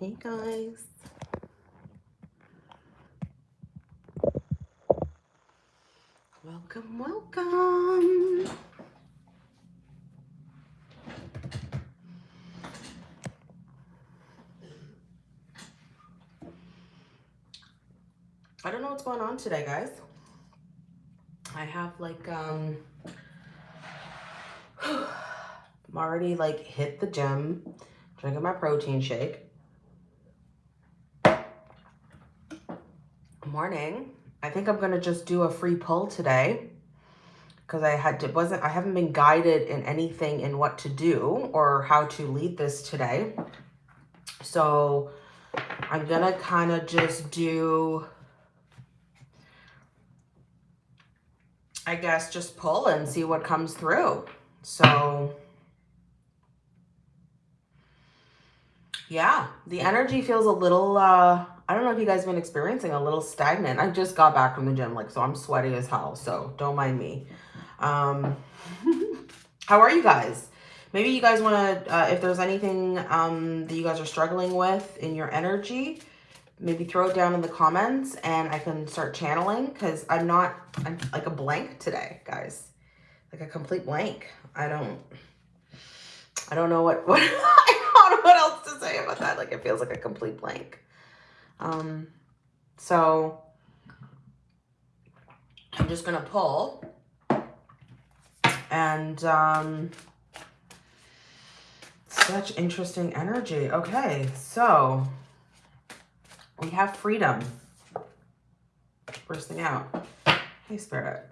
Hey guys. Welcome, welcome. I don't know what's going on today, guys. I have like, um, I'm already like hit the gym, drinking my protein shake. Morning. I think I'm gonna just do a free pull today because I had to, wasn't I haven't been guided in anything in what to do or how to lead this today. So I'm gonna kind of just do I guess just pull and see what comes through. So yeah, the energy feels a little, uh, I don't know if you guys have been experiencing a little stagnant. I just got back from the gym, like, so I'm sweaty as hell. So don't mind me. Um, how are you guys? Maybe you guys want to, uh, if there's anything um, that you guys are struggling with in your energy, maybe throw it down in the comments and I can start channeling because I'm not, I'm like a blank today, guys. Like a complete blank. I don't, I don't know what, what, I don't know what else to say about that. Like it feels like a complete blank. Um, so I'm just going to pull and, um, such interesting energy. Okay. So we have freedom. First thing out. Hey, Spirit.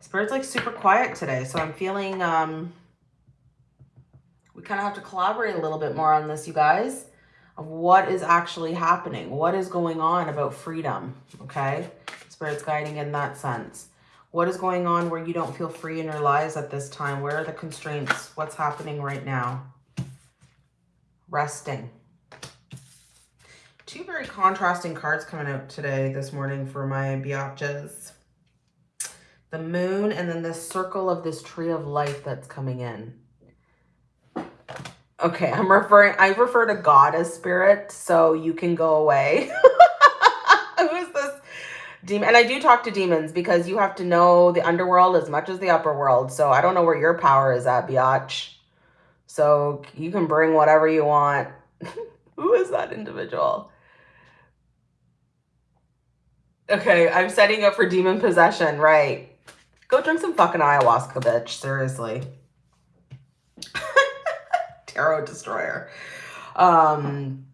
Spirit's like super quiet today, so I'm feeling um, we kind of have to collaborate a little bit more on this, you guys, of what is actually happening. What is going on about freedom, okay? Spirit's guiding in that sense. What is going on where you don't feel free in your lives at this time? Where are the constraints? What's happening right now? Resting two very contrasting cards coming out today, this morning for my biatches. The moon and then this circle of this tree of life that's coming in. Okay, I'm referring, I refer to God as spirit, so you can go away. Who is this demon? And I do talk to demons because you have to know the underworld as much as the upper world. So I don't know where your power is at, biatch. So you can bring whatever you want. Who is that individual? Okay, I'm setting up for demon possession, right. Go drink some fucking ayahuasca, bitch. Seriously. Tarot destroyer. Um,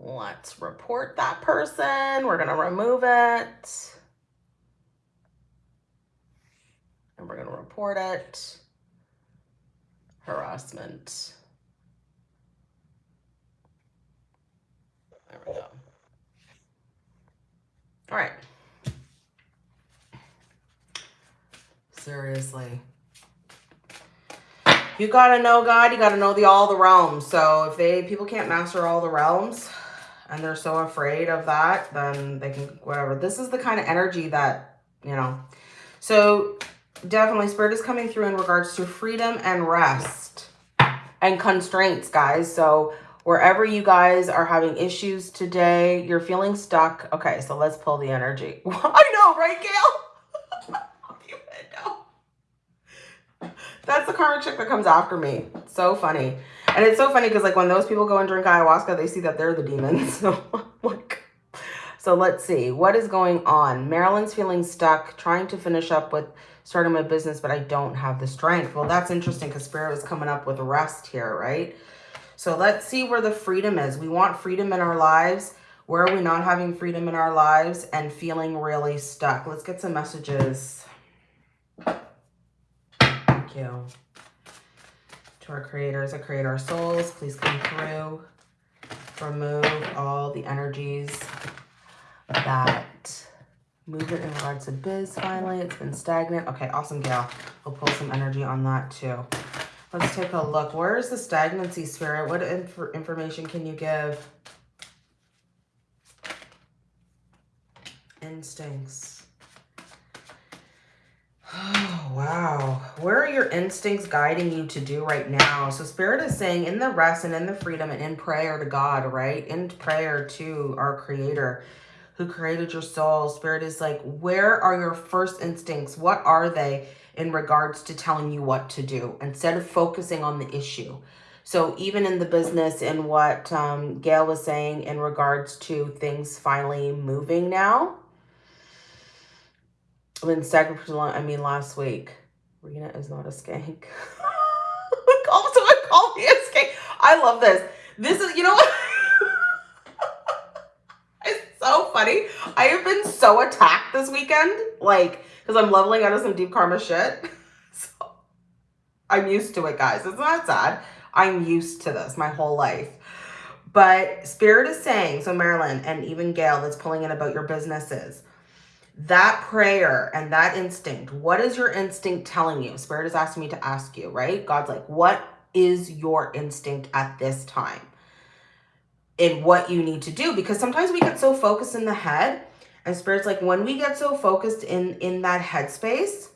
let's report that person. We're going to remove it. And we're going to report it harassment. There we go. All right. Seriously. You gotta know God, you gotta know the all the realms. So if they people can't master all the realms and they're so afraid of that, then they can whatever. This is the kind of energy that, you know. So definitely spirit is coming through in regards to freedom and rest and constraints guys so wherever you guys are having issues today you're feeling stuck okay so let's pull the energy i know right gail that's the karma chick that comes after me so funny and it's so funny because like when those people go and drink ayahuasca they see that they're the demons so like so let's see what is going on marilyn's feeling stuck trying to finish up with starting my business, but I don't have the strength. Well, that's interesting because Spirit is coming up with rest here, right? So let's see where the freedom is. We want freedom in our lives. Where are we not having freedom in our lives and feeling really stuck? Let's get some messages. You. To our creators that create our souls, please come through. Remove all the energies that Movement in regards to biz finally. It's been stagnant. Okay, awesome, Gail. We'll pull some energy on that too. Let's take a look. Where is the stagnancy, Spirit? What inf information can you give? Instincts. Oh, wow. Where are your instincts guiding you to do right now? So Spirit is saying in the rest and in the freedom and in prayer to God, right? In prayer to our creator who created your soul. Spirit is like, where are your first instincts? What are they in regards to telling you what to do instead of focusing on the issue? So even in the business and what um, Gail was saying in regards to things finally moving now, when sacrifice, I mean, last week, Rena is not a skank. also, I call me a skank. I love this. This is, you know what? it's so funny. I have been so attacked this weekend, like, because I'm leveling out of some deep karma shit. So I'm used to it, guys. It's not sad. I'm used to this my whole life. But Spirit is saying, so Marilyn and even Gail that's pulling in about your businesses, that prayer and that instinct, what is your instinct telling you? Spirit is asking me to ask you, right? God's like, what is your instinct at this time? In what you need to do? Because sometimes we get so focused in the head and Spirit's like, when we get so focused in, in that headspace,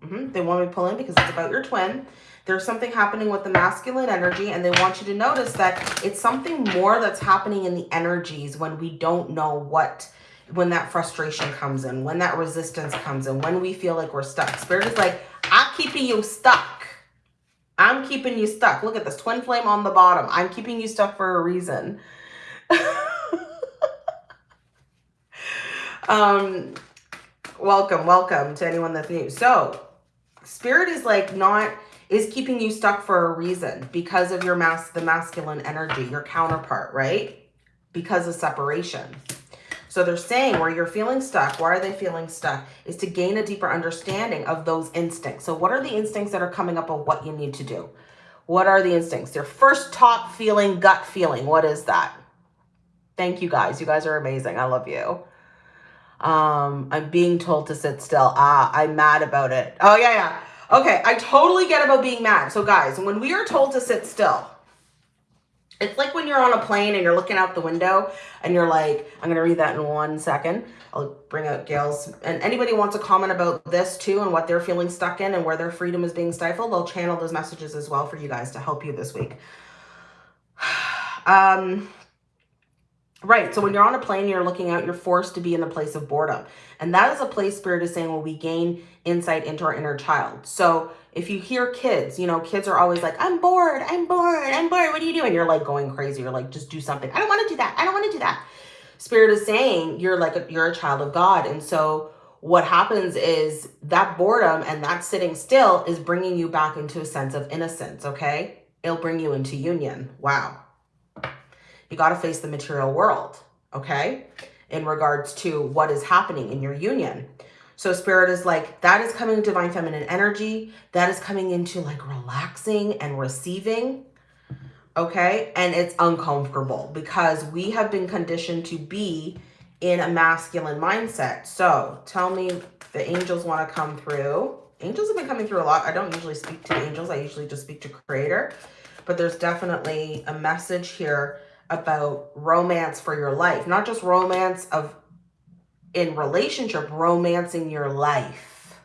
mm -hmm, they want me to pull in because it's about your twin. There's something happening with the masculine energy and they want you to notice that it's something more that's happening in the energies when we don't know what when that frustration comes in, when that resistance comes in, when we feel like we're stuck. Spirit is like, I'm keeping you stuck. I'm keeping you stuck. Look at this twin flame on the bottom. I'm keeping you stuck for a reason. um, welcome, welcome to anyone that's new. So spirit is like not, is keeping you stuck for a reason because of your mass, the masculine energy, your counterpart, right? Because of separation. So they're saying where you're feeling stuck, why are they feeling stuck, is to gain a deeper understanding of those instincts. So what are the instincts that are coming up of what you need to do? What are the instincts? Your first top feeling, gut feeling. What is that? Thank you guys. You guys are amazing. I love you. Um, I'm being told to sit still. Ah, I'm mad about it. Oh, yeah, yeah. Okay, I totally get about being mad. So guys, when we are told to sit still, it's like when you're on a plane and you're looking out the window and you're like, I'm going to read that in one second. I'll bring out Gail's. And anybody wants to comment about this too and what they're feeling stuck in and where their freedom is being stifled, they'll channel those messages as well for you guys to help you this week. Um, Right. So when you're on a plane, you're looking out, you're forced to be in a place of boredom. And that is a place Spirit is saying where we gain insight into our inner child. So if you hear kids, you know, kids are always like, I'm bored, I'm bored, I'm bored. What are you doing? You're like going crazy. You're like, just do something. I don't want to do that. I don't want to do that. Spirit is saying you're like, a, you're a child of God. And so what happens is that boredom and that sitting still is bringing you back into a sense of innocence. Okay. It'll bring you into union. Wow. You got to face the material world. Okay. In regards to what is happening in your union. So spirit is like, that is coming divine feminine energy. That is coming into like relaxing and receiving. Okay. And it's uncomfortable because we have been conditioned to be in a masculine mindset. So tell me the angels want to come through. Angels have been coming through a lot. I don't usually speak to angels. I usually just speak to creator, but there's definitely a message here about romance for your life, not just romance of in relationship, romancing your life,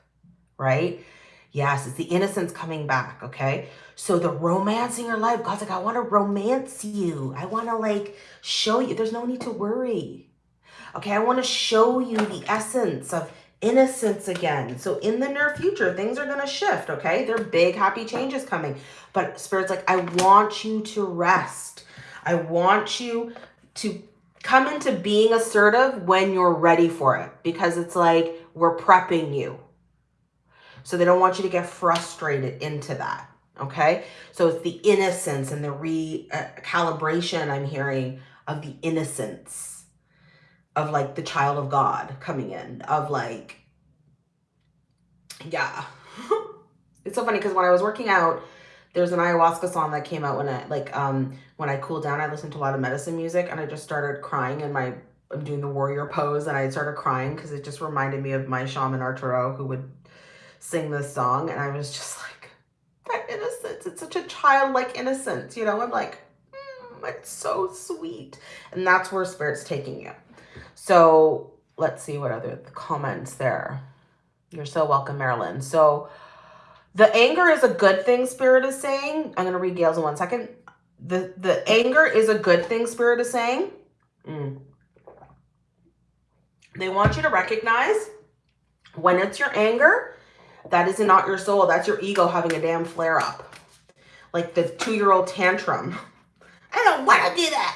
right? Yes, it's the innocence coming back, okay? So the romancing your life, God's like, I want to romance you. I want to like show you. There's no need to worry. Okay, I want to show you the essence of innocence again. So in the near future, things are going to shift, okay? There are big, happy changes coming. But Spirit's like, I want you to rest. I want you to come into being assertive when you're ready for it because it's like we're prepping you. So they don't want you to get frustrated into that. Okay. So it's the innocence and the recalibration uh, I'm hearing of the innocence of like the child of God coming in of like, yeah. it's so funny because when I was working out, there's an ayahuasca song that came out when I like um when I cooled down. I listened to a lot of medicine music and I just started crying in my I'm doing the warrior pose and I started crying because it just reminded me of my shaman Arturo who would sing this song and I was just like that innocence. It's such a childlike innocence, you know. I'm like, mm, it's so sweet, and that's where spirit's taking you. So let's see what other comments there. You're so welcome, Marilyn. So the anger is a good thing, Spirit is saying. I'm going to read Gail's in one second. The, the anger is a good thing, Spirit is saying. Mm. They want you to recognize when it's your anger, that is not your soul. That's your ego having a damn flare up. Like the two-year-old tantrum. I don't want to do that.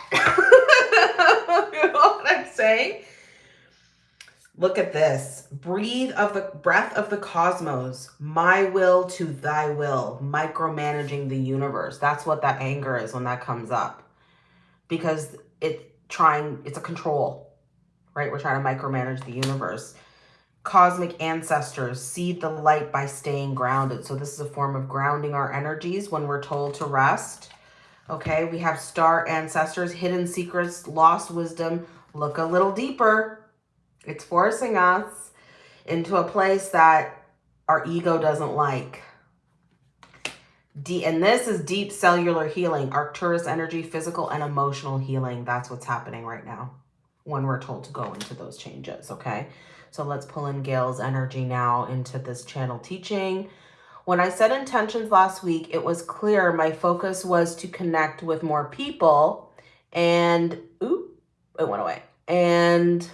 you know what I'm saying? Look at this. Breathe of the breath of the cosmos. My will to thy will. Micromanaging the universe. That's what that anger is when that comes up. Because it's trying, it's a control, right? We're trying to micromanage the universe. Cosmic ancestors seed the light by staying grounded. So this is a form of grounding our energies when we're told to rest. Okay, we have star ancestors, hidden secrets, lost wisdom. Look a little deeper it's forcing us into a place that our ego doesn't like. D and this is deep cellular healing, Arcturus energy, physical and emotional healing. That's what's happening right now when we're told to go into those changes, okay? So let's pull in Gail's energy now into this channel teaching. When I set intentions last week, it was clear my focus was to connect with more people and, ooh, it went away. And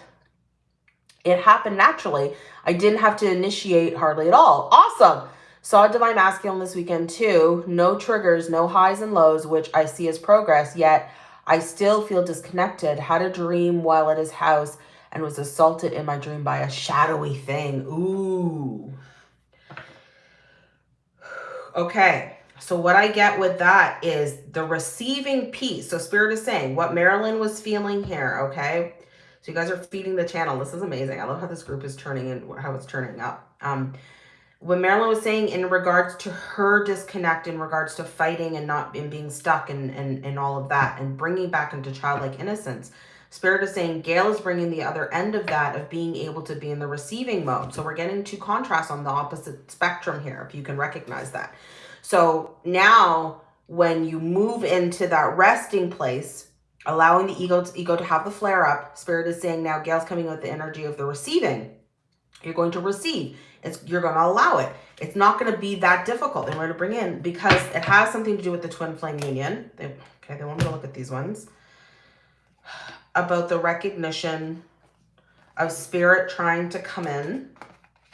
it happened naturally. I didn't have to initiate hardly at all. Awesome. Saw Divine Masculine this weekend too. No triggers, no highs and lows, which I see as progress, yet I still feel disconnected. Had a dream while at his house and was assaulted in my dream by a shadowy thing. Ooh. Okay. So what I get with that is the receiving piece. So Spirit is saying what Marilyn was feeling here, okay? So you guys are feeding the channel. This is amazing. I love how this group is turning and how it's turning up. Um, what Marilyn was saying in regards to her disconnect, in regards to fighting and not and being stuck and, and, and all of that and bringing back into childlike innocence, Spirit is saying Gail is bringing the other end of that of being able to be in the receiving mode. So we're getting two contrasts on the opposite spectrum here, if you can recognize that. So now when you move into that resting place, allowing the ego to, ego to have the flare up. Spirit is saying now Gail's coming with the energy of the receiving. You're going to receive. It's, you're going to allow it. It's not going to be that difficult. They want to bring in because it has something to do with the twin flame union. They, okay, they want me to look at these ones. About the recognition of spirit trying to come in.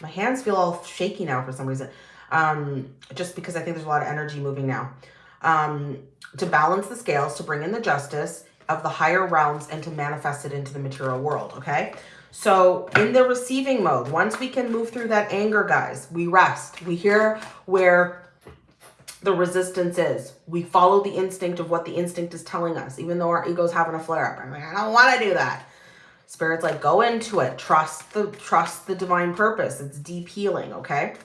My hands feel all shaky now for some reason. Um, just because I think there's a lot of energy moving now. Um, to balance the scales, to bring in the justice, of the higher realms and to manifest it into the material world, okay? So in the receiving mode, once we can move through that anger, guys, we rest. We hear where the resistance is. We follow the instinct of what the instinct is telling us, even though our ego's having a flare up. I'm like, I don't want to do that. Spirit's like, go into it. Trust the, trust the divine purpose. It's deep healing, okay?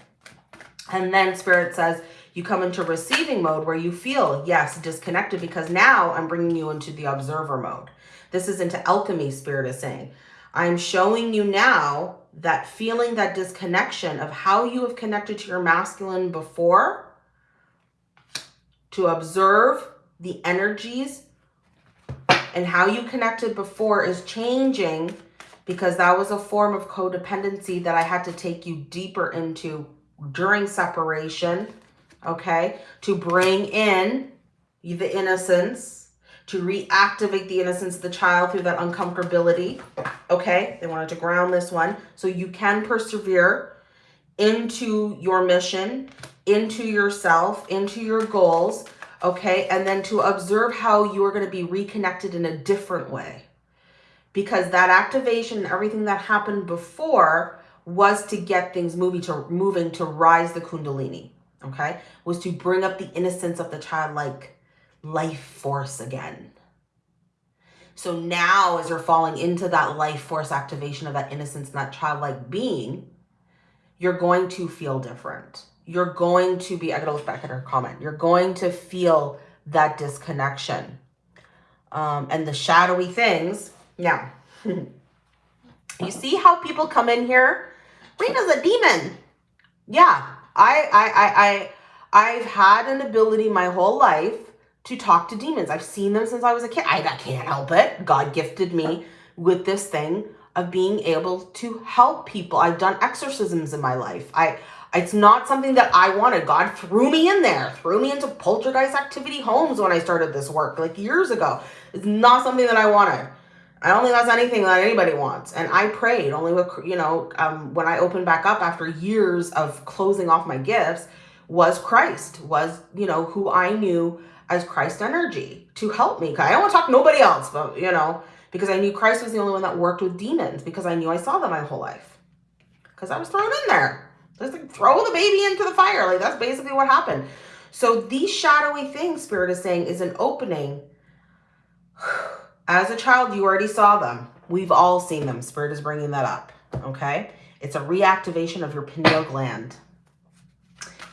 And then Spirit says, you come into receiving mode where you feel, yes, disconnected because now I'm bringing you into the observer mode. This is into alchemy, Spirit is saying. I'm showing you now that feeling, that disconnection of how you have connected to your masculine before to observe the energies and how you connected before is changing because that was a form of codependency that I had to take you deeper into during separation okay, to bring in the innocence, to reactivate the innocence of the child through that uncomfortability, okay? They wanted to ground this one. So you can persevere into your mission, into yourself, into your goals, okay? And then to observe how you are going to be reconnected in a different way. Because that activation and everything that happened before was to get things moving to moving to rise the kundalini okay, was to bring up the innocence of the childlike life force again. So now as you're falling into that life force activation of that innocence and that childlike being, you're going to feel different. You're going to be, I gotta look back at her comment. You're going to feel that disconnection. Um, and the shadowy things. Now, you see how people come in here? Rena's a demon. Yeah, I, I, I, I, I've had an ability my whole life to talk to demons. I've seen them since I was a kid. I, I can't help it. God gifted me with this thing of being able to help people. I've done exorcisms in my life. I it's not something that I wanted. God threw me in there, threw me into poltergeist activity homes when I started this work like years ago. It's not something that I wanted. I don't think that's anything that anybody wants. And I prayed only with, you know, um, when I opened back up after years of closing off my gifts was Christ, was, you know, who I knew as Christ energy to help me. I don't want to talk to nobody else, but, you know, because I knew Christ was the only one that worked with demons because I knew I saw them my whole life. Because I was thrown in there. Just like throw the baby into the fire. Like that's basically what happened. So these shadowy things, Spirit is saying, is an opening. As a child, you already saw them. We've all seen them. Spirit is bringing that up. Okay. It's a reactivation of your pineal gland.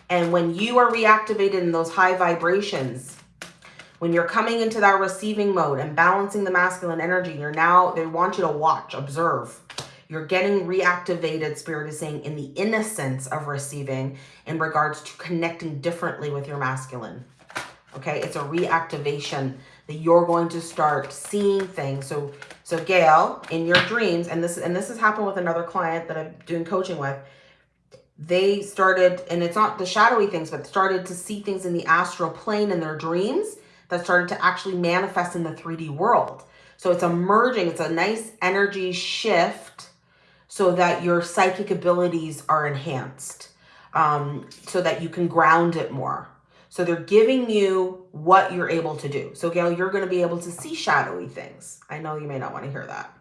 And when you are reactivated in those high vibrations, when you're coming into that receiving mode and balancing the masculine energy, you're now, they want you to watch, observe. You're getting reactivated, Spirit is saying, in the innocence of receiving in regards to connecting differently with your masculine. Okay, it's a reactivation that you're going to start seeing things. So, so Gail, in your dreams, and this and this has happened with another client that I'm doing coaching with. They started, and it's not the shadowy things, but started to see things in the astral plane in their dreams that started to actually manifest in the 3D world. So it's emerging. it's a nice energy shift so that your psychic abilities are enhanced, um, so that you can ground it more. So they're giving you what you're able to do. So Gail, you're going to be able to see shadowy things. I know you may not want to hear that.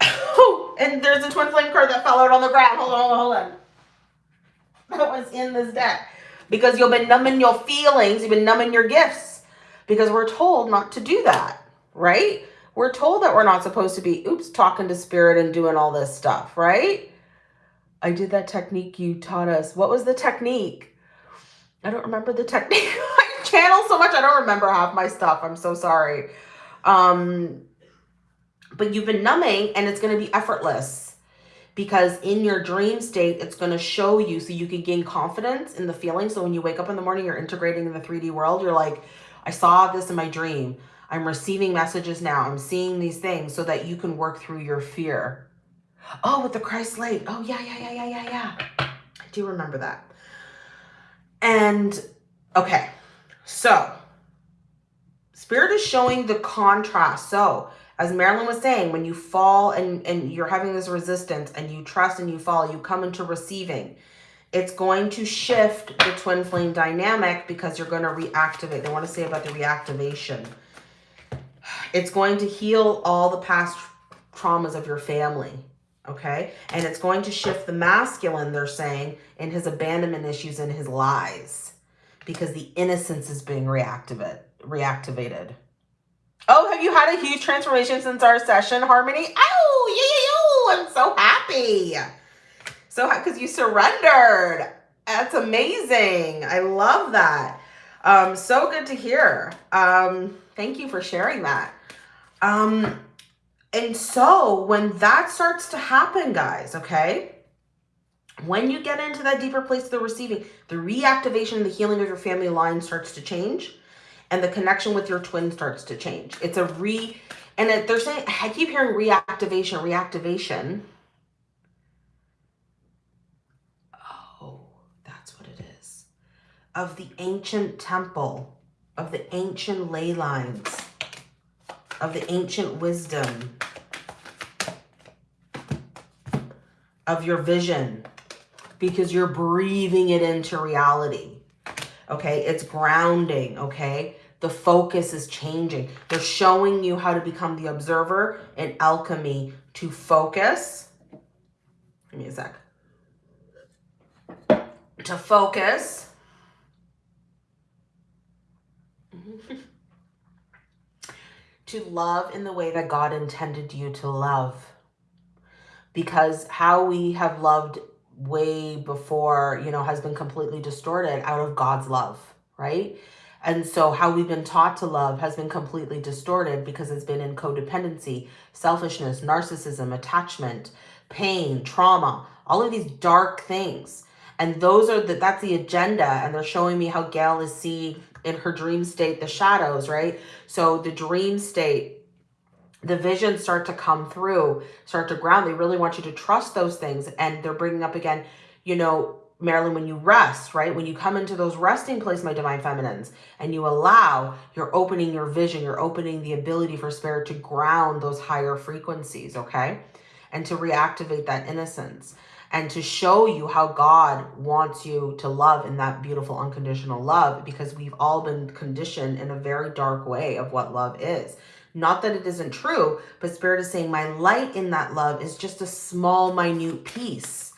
and there's a twin flame card that fell out on the ground. Hold on, hold on, hold on. That was in this deck because you've been numbing your feelings. You've been numbing your gifts because we're told not to do that, right? We're told that we're not supposed to be, oops, talking to spirit and doing all this stuff, right? I did that technique you taught us. What was the technique? I don't remember the technique. I channel so much. I don't remember half my stuff. I'm so sorry. Um, but you've been numbing and it's going to be effortless because in your dream state, it's going to show you so you can gain confidence in the feeling. So when you wake up in the morning, you're integrating in the 3D world. You're like, I saw this in my dream. I'm receiving messages now. I'm seeing these things so that you can work through your fear. Oh, with the Christ light. Oh, yeah, yeah, yeah, yeah, yeah, yeah. I do remember that. And okay, so Spirit is showing the contrast. So as Marilyn was saying, when you fall and, and you're having this resistance and you trust and you fall, you come into receiving. It's going to shift the twin flame dynamic because you're going to reactivate. They want to say about the reactivation. It's going to heal all the past traumas of your family. Okay. And it's going to shift the masculine, they're saying, in his abandonment issues and his lies because the innocence is being reactivate, reactivated. Oh, have you had a huge transformation since our session, Harmony? Oh, yeah, yeah, I'm so happy. So, because you surrendered. That's amazing. I love that. Um, so good to hear. Um, thank you for sharing that. Um, and so when that starts to happen, guys, okay, when you get into that deeper place of the receiving, the reactivation the healing of your family line starts to change and the connection with your twin starts to change. It's a re, and it, they're saying, I keep hearing reactivation, reactivation. Oh, that's what it is. Of the ancient temple, of the ancient ley lines, of the ancient wisdom, of your vision, because you're breathing it into reality okay? It's grounding, okay? The focus is changing. They're showing you how to become the observer in alchemy to focus. Give me a sec. To focus. to love in the way that God intended you to love. Because how we have loved way before, you know, has been completely distorted out of God's love, right? And so how we've been taught to love has been completely distorted because it's been in codependency, selfishness, narcissism, attachment, pain, trauma, all of these dark things. And those are the, that's the agenda. And they're showing me how Gail is seeing in her dream state, the shadows, right? So the dream state the visions start to come through, start to ground. They really want you to trust those things. And they're bringing up again, you know, Marilyn, when you rest, right? When you come into those resting place, my divine feminines, and you allow, you're opening your vision, you're opening the ability for spirit to ground those higher frequencies, okay? And to reactivate that innocence and to show you how God wants you to love in that beautiful unconditional love because we've all been conditioned in a very dark way of what love is. Not that it isn't true, but Spirit is saying my light in that love is just a small, minute piece.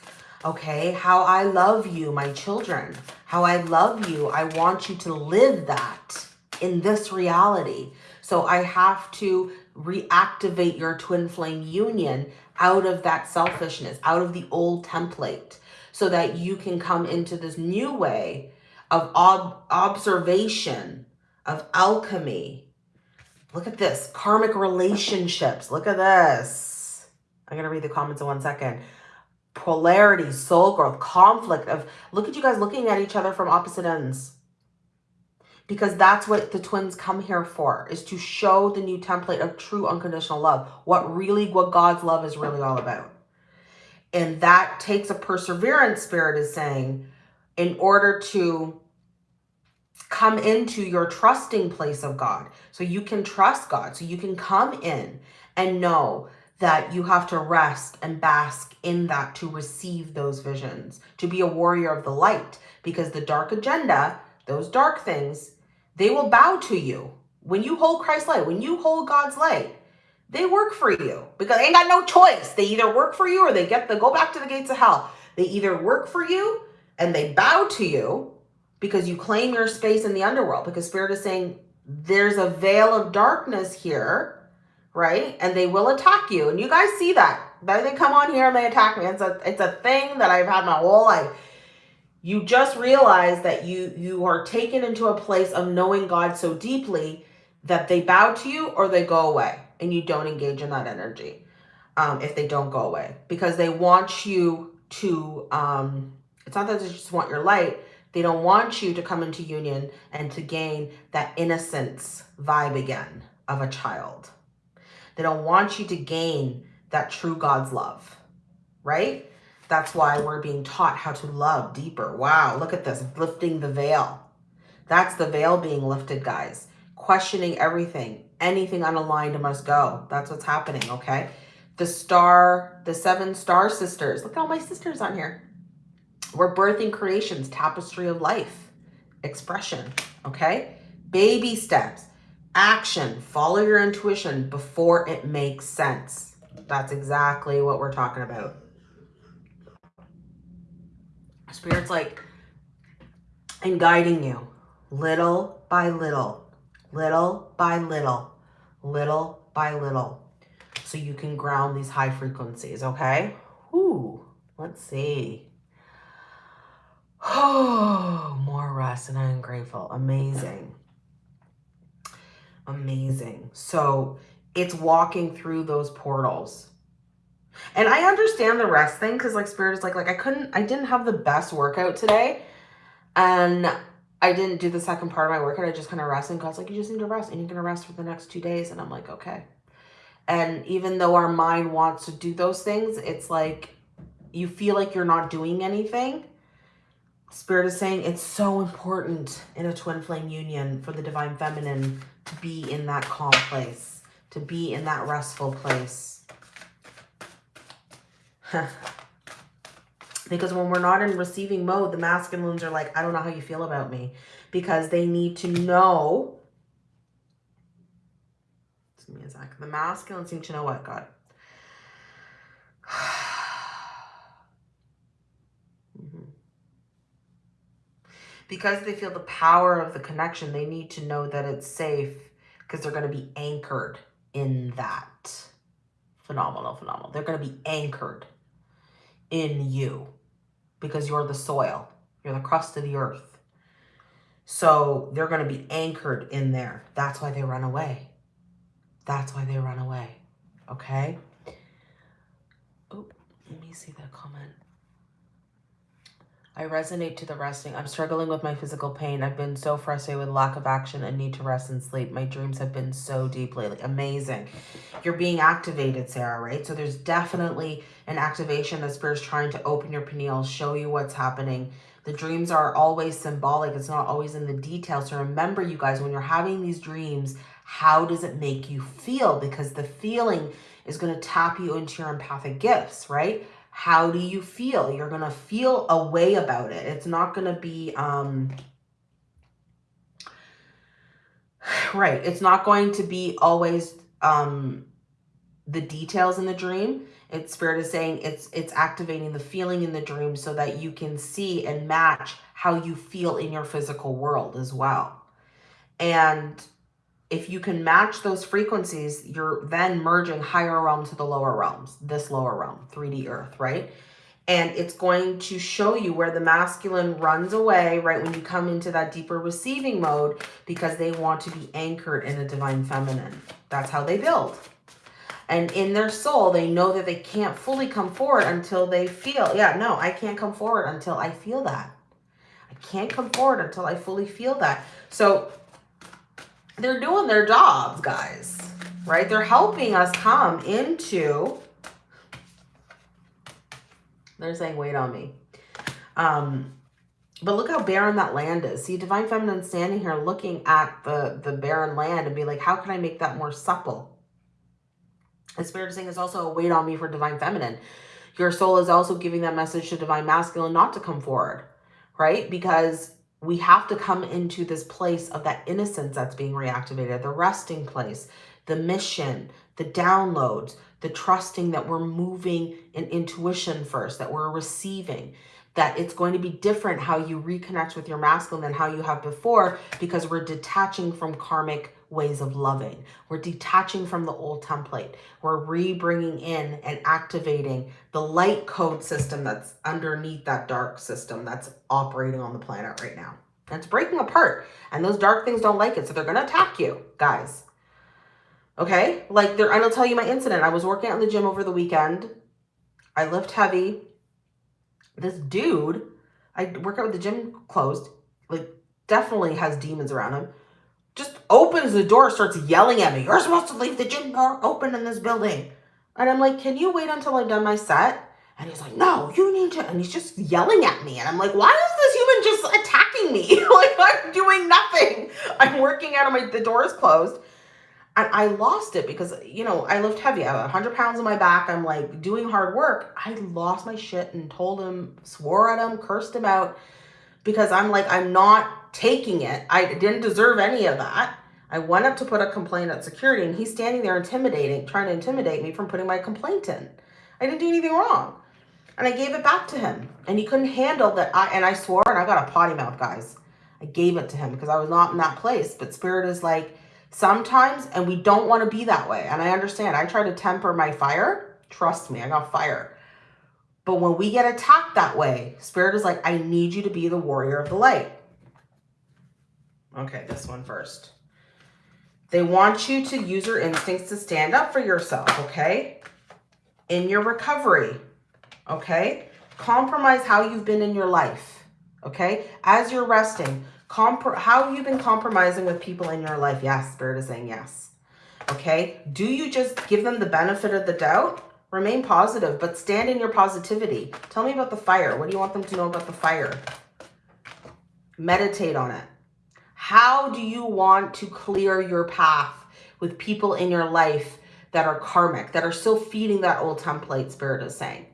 Okay, how I love you, my children, how I love you. I want you to live that in this reality. So I have to reactivate your twin flame union out of that selfishness, out of the old template, so that you can come into this new way of ob observation, of alchemy. Look at this, karmic relationships. Look at this. I'm going to read the comments in one second. Polarity, soul growth, conflict of, look at you guys looking at each other from opposite ends because that's what the twins come here for is to show the new template of true unconditional love what really what god's love is really all about and that takes a perseverance spirit is saying in order to come into your trusting place of god so you can trust god so you can come in and know that you have to rest and bask in that to receive those visions to be a warrior of the light because the dark agenda those dark things they will bow to you. When you hold Christ's light, when you hold God's light, they work for you because they ain't got no choice. They either work for you or they get the go back to the gates of hell. They either work for you and they bow to you because you claim your space in the underworld because spirit is saying there's a veil of darkness here, right? And they will attack you. And you guys see that. They come on here and they attack me. It's a it's a thing that I've had my whole life you just realize that you you are taken into a place of knowing God so deeply that they bow to you or they go away and you don't engage in that energy um, if they don't go away because they want you to um, it's not that they just want your light they don't want you to come into union and to gain that innocence vibe again of a child they don't want you to gain that true God's love right that's why we're being taught how to love deeper. Wow, look at this, lifting the veil. That's the veil being lifted, guys. Questioning everything. Anything unaligned must go. That's what's happening, okay? The star, the seven star sisters. Look at all my sisters on here. We're birthing creations, tapestry of life, expression, okay? Baby steps, action, follow your intuition before it makes sense. That's exactly what we're talking about. Spirit's like, and guiding you little by little, little by little, little by little. So you can ground these high frequencies, okay? Ooh, let's see. Oh, more rest and I am grateful. Amazing. Amazing. So it's walking through those portals and I understand the rest thing because like spirit is like, like I couldn't, I didn't have the best workout today. And I didn't do the second part of my workout. I just kind of rested. And God's like, you just need to rest and you're going to rest for the next two days. And I'm like, okay. And even though our mind wants to do those things, it's like you feel like you're not doing anything. Spirit is saying it's so important in a twin flame union for the divine feminine to be in that calm place, to be in that restful place because when we're not in receiving mode, the masculines are like, I don't know how you feel about me. Because they need to know. Give me a sec. The masculines seem to know what, God? Because they feel the power of the connection, they need to know that it's safe because they're going to be anchored in that. Phenomenal, phenomenal. They're going to be anchored in you because you're the soil. You're the crust of the earth. So they're going to be anchored in there. That's why they run away. That's why they run away. Okay? Oh, let me see that comment. I resonate to the resting. I'm struggling with my physical pain. I've been so frustrated with lack of action and need to rest and sleep. My dreams have been so deep lately. Amazing. You're being activated, Sarah, right? So there's definitely an activation that Spirit's trying to open your pineal, show you what's happening. The dreams are always symbolic. It's not always in the details. So remember, you guys, when you're having these dreams, how does it make you feel? Because the feeling is going to tap you into your empathic gifts, right? How do you feel? You're going to feel a way about it. It's not going to be, um, right. It's not going to be always, um, the details in the dream. It's spirit is saying it's, it's activating the feeling in the dream so that you can see and match how you feel in your physical world as well. And if you can match those frequencies, you're then merging higher realm to the lower realms, this lower realm, 3D earth, right? And it's going to show you where the masculine runs away, right? When you come into that deeper receiving mode, because they want to be anchored in a divine feminine. That's how they build. And in their soul, they know that they can't fully come forward until they feel, yeah, no, I can't come forward until I feel that. I can't come forward until I fully feel that. So they're doing their jobs, guys, right? They're helping us come into, they're saying, wait on me. Um, but look how barren that land is. See, Divine Feminine standing here looking at the, the barren land and be like, how can I make that more supple? And Spirit is saying is also a weight on me for Divine Feminine. Your soul is also giving that message to Divine Masculine not to come forward, right? Because we have to come into this place of that innocence that's being reactivated, the resting place, the mission, the downloads, the trusting that we're moving in intuition first, that we're receiving, that it's going to be different how you reconnect with your masculine than how you have before because we're detaching from karmic ways of loving. We're detaching from the old template. We're re-bringing in and activating the light code system that's underneath that dark system that's operating on the planet right now. And it's breaking apart. And those dark things don't like it. So they're going to attack you, guys. Okay? Like, there, and I'll tell you my incident. I was working out in the gym over the weekend. I lift heavy. This dude, I work out with the gym closed, like, definitely has demons around him just opens the door, starts yelling at me. You're supposed to leave the gym door open in this building. And I'm like, can you wait until I've done my set? And he's like, no, you need to. And he's just yelling at me. And I'm like, why is this human just attacking me? like, I'm doing nothing. I'm working out of my, the door is closed. And I lost it because, you know, I lift heavy. I have 100 pounds on my back. I'm like doing hard work. I lost my shit and told him, swore at him, cursed him out because I'm like, I'm not taking it. I didn't deserve any of that. I went up to put a complaint at security and he's standing there intimidating, trying to intimidate me from putting my complaint in. I didn't do anything wrong. And I gave it back to him and he couldn't handle that. I, and I swore and I got a potty mouth, guys. I gave it to him because I was not in that place. But spirit is like, sometimes, and we don't want to be that way. And I understand. I try to temper my fire. Trust me, I got fire. But when we get attacked that way, spirit is like, I need you to be the warrior of the light. Okay, this one first. They want you to use your instincts to stand up for yourself, okay? In your recovery, okay? Compromise how you've been in your life, okay? As you're resting, how you've been compromising with people in your life? Yes, Spirit is saying yes, okay? Do you just give them the benefit of the doubt? Remain positive, but stand in your positivity. Tell me about the fire. What do you want them to know about the fire? Meditate on it. How do you want to clear your path with people in your life that are karmic, that are still feeding that old template, Spirit is saying?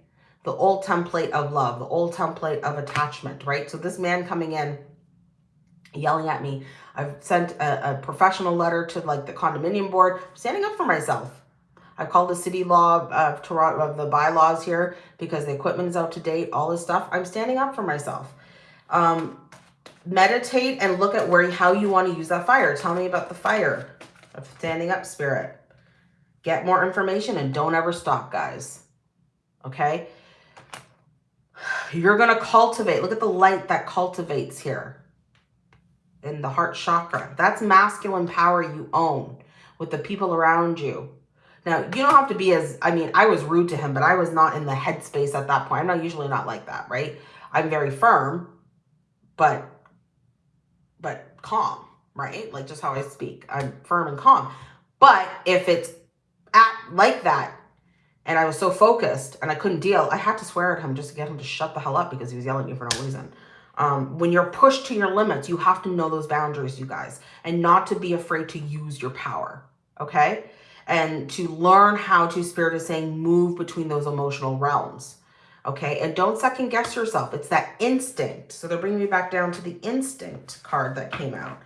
The old template of love, the old template of attachment, right? So this man coming in, yelling at me. I've sent a, a professional letter to like the condominium board, I'm standing up for myself. I called the city law of Toronto of the bylaws here because the equipment is out to date, all this stuff. I'm standing up for myself. Um, meditate and look at where how you want to use that fire. Tell me about the fire of standing up spirit. Get more information and don't ever stop, guys. Okay? You're going to cultivate. Look at the light that cultivates here in the heart chakra. That's masculine power you own with the people around you. Now, you don't have to be as, I mean, I was rude to him, but I was not in the headspace at that point. I'm not usually not like that, right? I'm very firm, but but calm, right? Like just how I speak. I'm firm and calm. But if it's at like that and I was so focused and I couldn't deal, I had to swear at him just to get him to shut the hell up because he was yelling at me for no reason. Um, when you're pushed to your limits, you have to know those boundaries, you guys, and not to be afraid to use your power, okay? And to learn how to, Spirit is saying, move between those emotional realms, okay? And don't second guess yourself. It's that instinct. So they're bringing me back down to the instinct card that came out.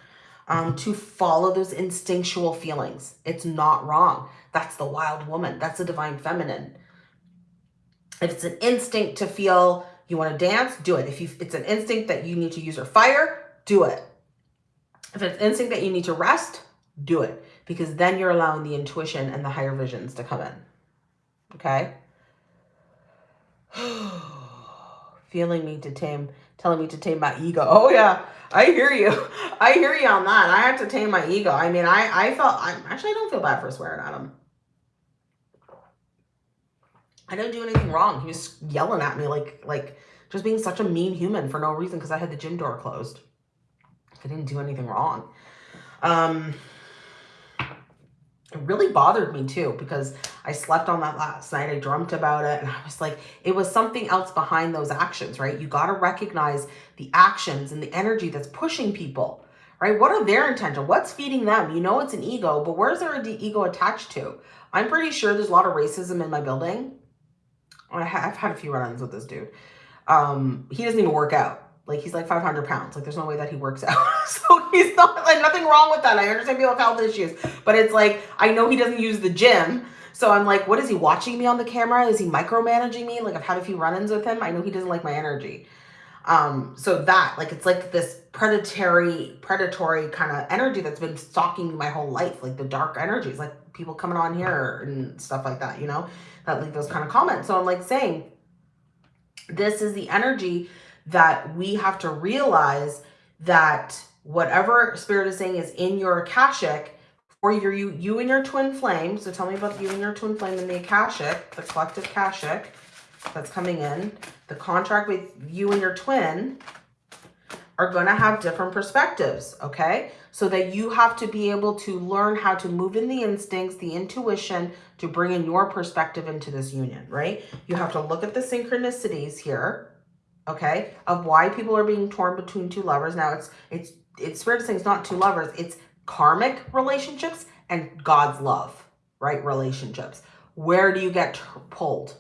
Um, to follow those instinctual feelings. It's not wrong. That's the wild woman. That's the divine feminine. If it's an instinct to feel you want to dance, do it. If you, it's an instinct that you need to use your fire, do it. If it's instinct that you need to rest, do it. Because then you're allowing the intuition and the higher visions to come in. Okay? Feeling me to tame, telling me to tame my ego. Oh yeah, I hear you. I hear you on that. I have to tame my ego. I mean, I, I felt, I actually I don't feel bad for swearing at him. I didn't do anything wrong. He was yelling at me like, like just being such a mean human for no reason because I had the gym door closed. I didn't do anything wrong. Um, it really bothered me too because I slept on that last night. I dreamt about it and I was like, it was something else behind those actions, right? You got to recognize the actions and the energy that's pushing people, right? What are their intention? What's feeding them? You know, it's an ego, but where's their ego attached to? I'm pretty sure there's a lot of racism in my building. I have had a few run-ins with this dude. Um, he doesn't even work out. Like he's like 500 pounds. Like there's no way that he works out. so he's not like nothing wrong with that. I understand people have health issues, but it's like, I know he doesn't use the gym. So I'm like, what is he watching me on the camera? Is he micromanaging me? Like I've had a few run-ins with him. I know he doesn't like my energy. Um, so that like, it's like this predatory, predatory kind of energy that's been stalking my whole life. Like the dark energies, like people coming on here and stuff like that, you know, that leave those kind of comments. So I'm like saying, this is the energy that we have to realize that whatever spirit is saying is in your Akashic or your you, you and your twin flame. So tell me about you and your twin flame in the Akashic, the collective Akashic that's coming in. The contract with you and your twin are going to have different perspectives, okay? So that you have to be able to learn how to move in the instincts, the intuition, to bring in your perspective into this union, right? You have to look at the synchronicities here, okay, of why people are being torn between two lovers. Now, it's it's it's spirit saying it's not two lovers, it's karmic relationships and God's love, right? Relationships. Where do you get pulled?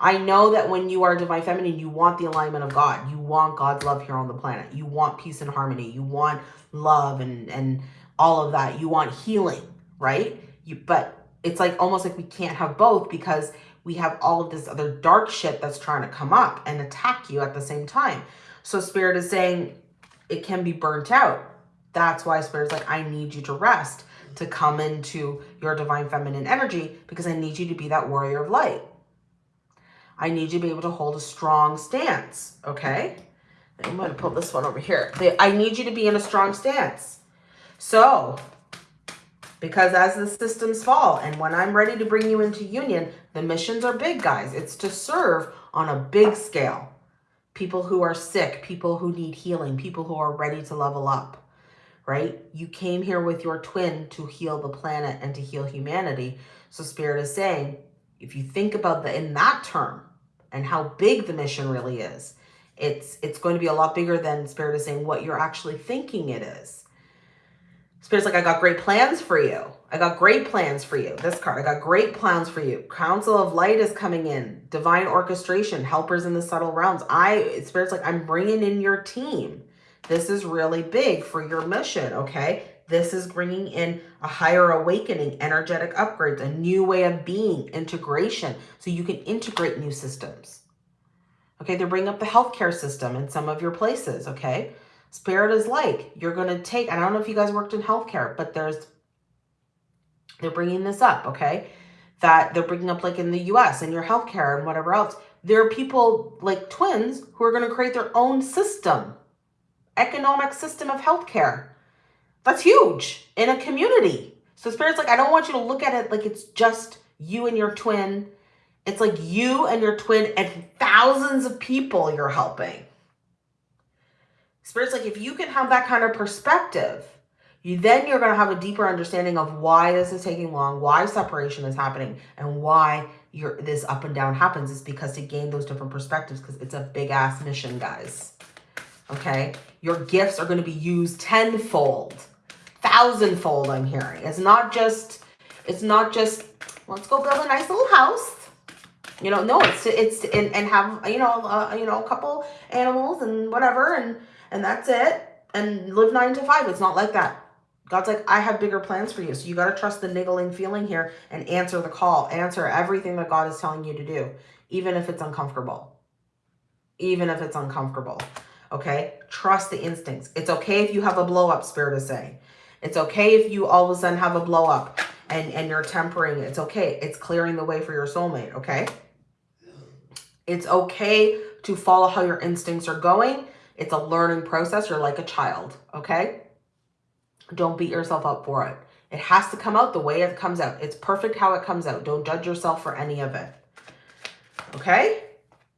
I know that when you are divine feminine, you want the alignment of God. You want God's love here on the planet. You want peace and harmony. You want love and and all of that. You want healing, right? You but it's like almost like we can't have both because we have all of this other dark shit that's trying to come up and attack you at the same time. So spirit is saying it can be burnt out. That's why spirit's like, I need you to rest, to come into your divine feminine energy because I need you to be that warrior of light. I need you to be able to hold a strong stance, okay? I'm going to put this one over here. I need you to be in a strong stance. So because as the systems fall and when I'm ready to bring you into union, the missions are big, guys. It's to serve on a big scale. People who are sick, people who need healing, people who are ready to level up, right? You came here with your twin to heal the planet and to heal humanity. So Spirit is saying, if you think about the in that term and how big the mission really is, it's it's going to be a lot bigger than Spirit is saying what you're actually thinking it is. Spirit's like, I got great plans for you. I got great plans for you. This card, I got great plans for you. Council of Light is coming in. Divine orchestration, helpers in the subtle realms. I, Spirit's like, I'm bringing in your team. This is really big for your mission, okay? This is bringing in a higher awakening, energetic upgrades, a new way of being, integration, so you can integrate new systems. Okay, they're bringing up the healthcare system in some of your places, okay? Spirit is like, you're going to take, I don't know if you guys worked in healthcare, but there's, they're bringing this up, okay? That they're bringing up like in the US and your healthcare and whatever else. There are people like twins who are going to create their own system, economic system of healthcare. That's huge in a community. So Spirit's like, I don't want you to look at it like it's just you and your twin. It's like you and your twin and thousands of people you're helping. Spirit's like, if you can have that kind of perspective, you then you're going to have a deeper understanding of why this is taking long, why separation is happening, and why your this up and down happens is because to gain those different perspectives because it's a big ass mission, guys. Okay? Your gifts are going to be used tenfold, thousandfold, I'm hearing. It's not just it's not just let's go build a nice little house. You know, no, it's it's and, and have you know uh, you know a couple animals and whatever and and that's it and live nine to five. It's not like that. God's like, I have bigger plans for you. So you got to trust the niggling feeling here and answer the call. Answer everything that God is telling you to do, even if it's uncomfortable. Even if it's uncomfortable. Okay? Trust the instincts. It's okay if you have a blow up, Spirit is saying. It's okay if you all of a sudden have a blow up and, and you're tempering. It's okay. It's clearing the way for your soulmate. Okay? It's okay to follow how your instincts are going. It's a learning process. You're like a child. Okay? Don't beat yourself up for it. It has to come out the way it comes out. It's perfect how it comes out. Don't judge yourself for any of it. Okay?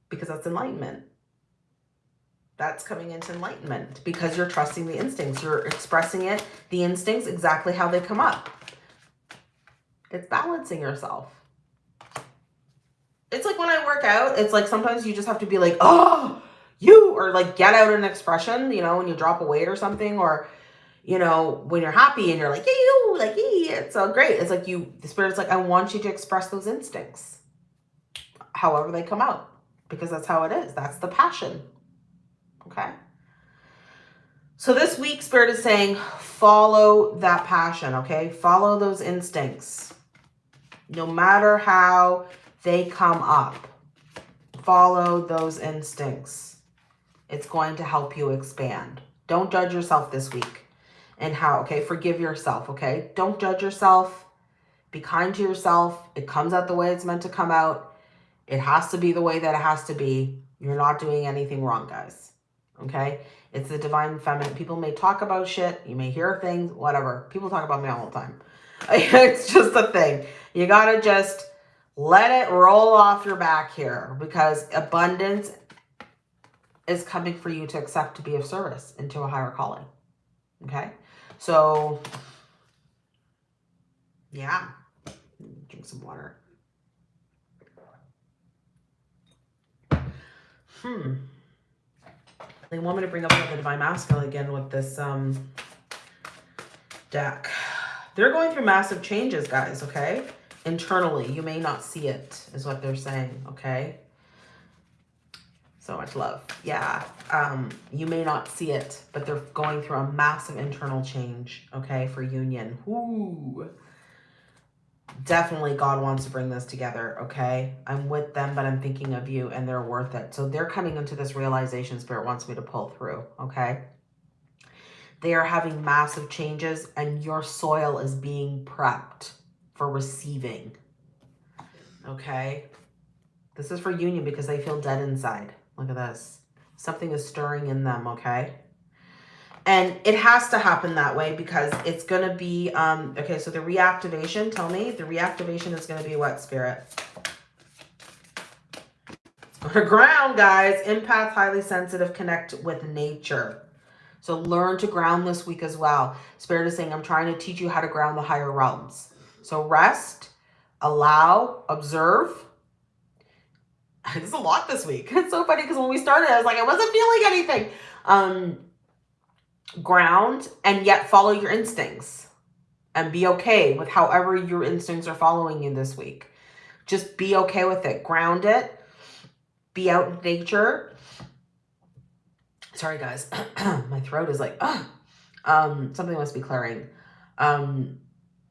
Because that's enlightenment. That's coming into enlightenment because you're trusting the instincts. You're expressing it, the instincts, exactly how they come up. It's balancing yourself. It's like when I work out, it's like sometimes you just have to be like, oh, you, or like get out an expression, you know, when you drop a weight or something, or you know, when you're happy and you're like, you, like, yeah, it's so great. It's like you, the spirit's like, I want you to express those instincts, however they come out, because that's how it is. That's the passion. Okay. So this week, spirit is saying, follow that passion. Okay. Follow those instincts, no matter how they come up. Follow those instincts. It's going to help you expand. Don't judge yourself this week and how, okay? Forgive yourself, okay? Don't judge yourself. Be kind to yourself. It comes out the way it's meant to come out. It has to be the way that it has to be. You're not doing anything wrong, guys, okay? It's the divine feminine. People may talk about shit. You may hear things, whatever. People talk about me all the time. it's just a thing. You got to just let it roll off your back here because abundance is coming for you to accept to be of service into a higher calling. Okay? So, yeah, drink some water. Hmm. They want me to bring up the Divine Masculine again with this um, deck. They're going through massive changes, guys, okay? Internally, you may not see it, is what they're saying, okay? So much love. Yeah. Um, you may not see it, but they're going through a massive internal change, okay, for union. Ooh. Definitely God wants to bring this together, okay? I'm with them, but I'm thinking of you, and they're worth it. So they're coming into this realization Spirit wants me to pull through, okay? They are having massive changes, and your soil is being prepped for receiving, okay? This is for union because they feel dead inside. Look at this. Something is stirring in them, okay? And it has to happen that way because it's going to be, um, okay, so the reactivation, tell me, the reactivation is going to be what, Spirit? ground, guys. Empath, highly sensitive, connect with nature. So learn to ground this week as well. Spirit is saying, I'm trying to teach you how to ground the higher realms. So rest, allow, observe, is a lot this week. It's so funny because when we started, I was like, I wasn't feeling anything. Um, ground and yet follow your instincts and be okay with however your instincts are following you this week. Just be okay with it. Ground it. Be out in nature. Sorry, guys. My throat is like, um, something must be clearing. Um,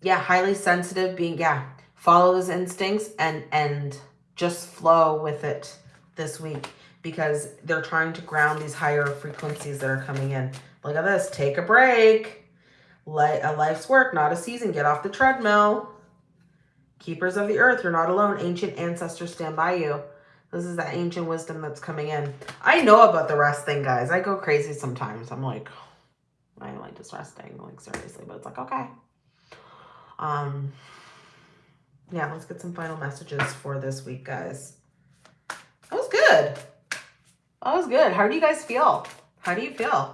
yeah, highly sensitive being, yeah, follow those instincts and, and, just flow with it this week because they're trying to ground these higher frequencies that are coming in. Look at this. Take a break. Let a life's work, not a season. Get off the treadmill. Keepers of the earth, you're not alone. Ancient ancestors stand by you. This is that ancient wisdom that's coming in. I know about the rest thing, guys. I go crazy sometimes. I'm like, I like resting, like seriously, but it's like, okay. Um, yeah, let's get some final messages for this week, guys. That was good. That was good. How do you guys feel? How do you feel?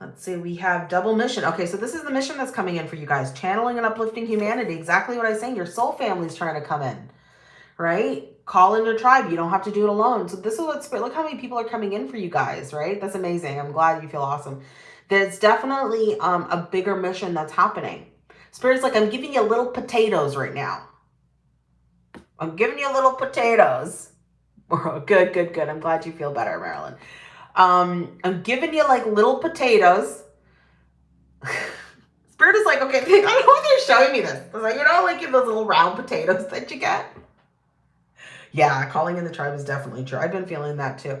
Let's see, we have double mission. Okay, so this is the mission that's coming in for you guys. Channeling and uplifting humanity. Exactly what I was saying. Your soul family is trying to come in, right? Call in your tribe. You don't have to do it alone. So this is what, look how many people are coming in for you guys, right? That's amazing. I'm glad you feel awesome. There's definitely um, a bigger mission that's happening. Spirit's like, I'm giving you little potatoes right now. I'm giving you little potatoes. good, good, good. I'm glad you feel better, Marilyn. Um, I'm giving you like little potatoes. Spirit is like, okay, I don't know why they're showing me this. It's like, you know, like those little round potatoes that you get. Yeah, calling in the tribe is definitely true. I've been feeling that too.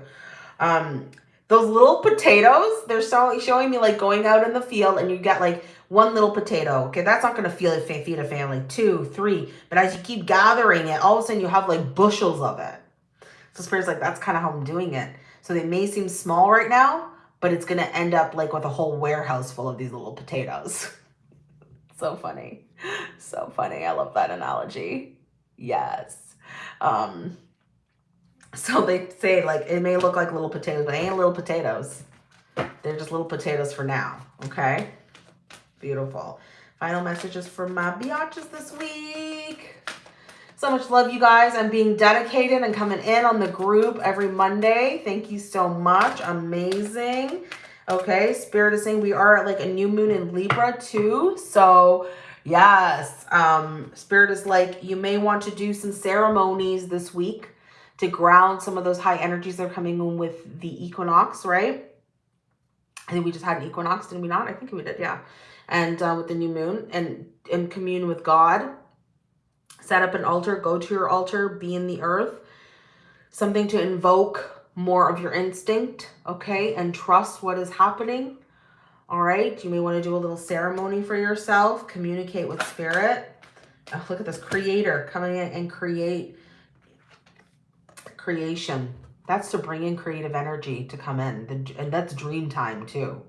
Um, those little potatoes, they're so showing me like going out in the field and you get like one little potato. Okay, that's not going to feel feed a family. Two, three. But as you keep gathering it, all of a sudden you have like bushels of it. So Spirit's like, that's kind of how I'm doing it. So they may seem small right now, but it's going to end up like with a whole warehouse full of these little potatoes. so funny. So funny. I love that analogy. Yes. Um, so they say like, it may look like little potatoes, but ain't little potatoes. They're just little potatoes for now. Okay. Beautiful. Final messages from my biatches this week. So much love, you guys. I'm being dedicated and coming in on the group every Monday. Thank you so much. Amazing. Okay, Spirit is saying we are at like a new moon in Libra too. So yes, um, Spirit is like you may want to do some ceremonies this week to ground some of those high energies that are coming in with the equinox, right? I think we just had an equinox, didn't we not? I think we did, yeah. And uh, with the new moon and, and commune with God set up an altar, go to your altar, be in the earth. Something to invoke more of your instinct, okay? And trust what is happening, all right? You may want to do a little ceremony for yourself, communicate with spirit. Oh, look at this creator coming in and create creation. That's to bring in creative energy to come in. And that's dream time too.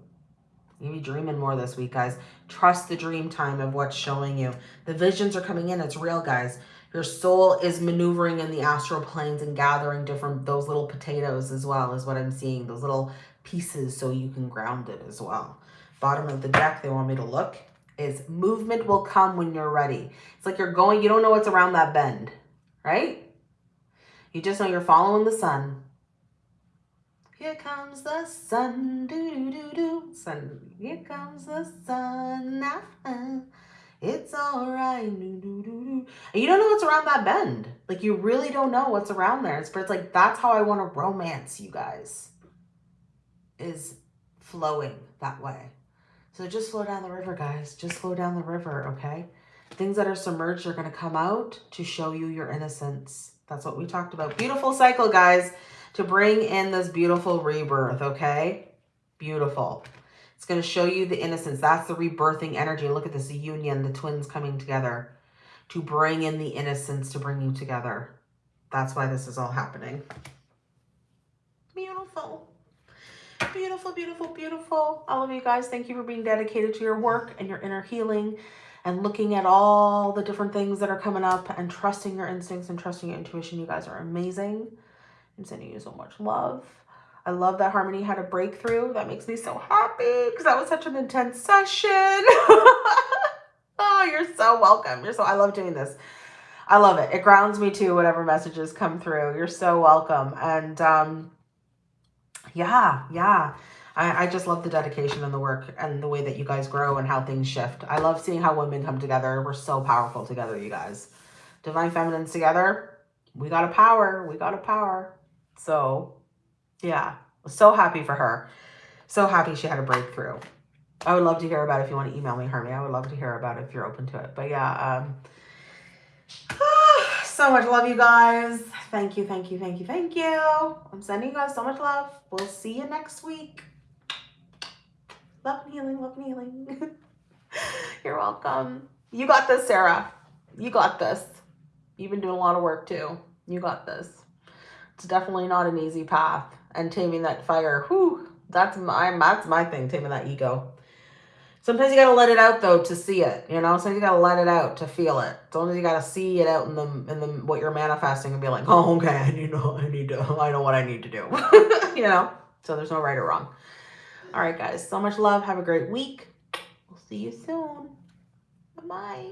You be dreaming more this week, guys. Trust the dream time of what's showing you. The visions are coming in. It's real, guys. Your soul is maneuvering in the astral planes and gathering different, those little potatoes as well is what I'm seeing. Those little pieces so you can ground it as well. Bottom of the deck, they want me to look, is movement will come when you're ready. It's like you're going, you don't know what's around that bend, right? You just know you're following the sun. Here comes the sun, do do do do. Sun, here comes the sun. Nah, it's all right, do do do do. And you don't know what's around that bend. Like you really don't know what's around there. But it's like that's how I want to romance you guys. Is flowing that way. So just flow down the river, guys. Just flow down the river, okay? Things that are submerged are going to come out to show you your innocence. That's what we talked about. Beautiful cycle, guys to bring in this beautiful rebirth, okay? Beautiful. It's going to show you the innocence. That's the rebirthing energy. Look at this union, the twins coming together to bring in the innocence, to bring you together. That's why this is all happening. Beautiful. Beautiful, beautiful, beautiful. All of you guys, thank you for being dedicated to your work and your inner healing and looking at all the different things that are coming up and trusting your instincts and trusting your intuition. You guys are amazing. I'm sending you so much love. I love that Harmony had a breakthrough. That makes me so happy because that was such an intense session. oh, you're so welcome. You're so, I love doing this. I love it. It grounds me too, whatever messages come through. You're so welcome. And um, yeah, yeah. I, I just love the dedication and the work and the way that you guys grow and how things shift. I love seeing how women come together. We're so powerful together, you guys. Divine Feminines together. We got a power. We got a power. So yeah, so happy for her. So happy she had a breakthrough. I would love to hear about it if you want to email me, Hermie. I would love to hear about it if you're open to it. But yeah, um, so much love, you guys. Thank you, thank you, thank you, thank you. I'm sending you guys so much love. We'll see you next week. Love and healing, love and healing. you're welcome. You got this, Sarah. You got this. You've been doing a lot of work too. You got this. It's definitely not an easy path. And taming that fire, whew, that's my, that's my thing, taming that ego. Sometimes you gotta let it out though to see it, you know. Sometimes you gotta let it out to feel it. Sometimes you gotta see it out in the in the what you're manifesting and be like, oh okay, you know, I need to, I know what I need to do, you know. So there's no right or wrong. All right, guys. So much love. Have a great week. We'll see you soon. Bye-bye.